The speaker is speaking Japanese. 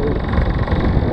何?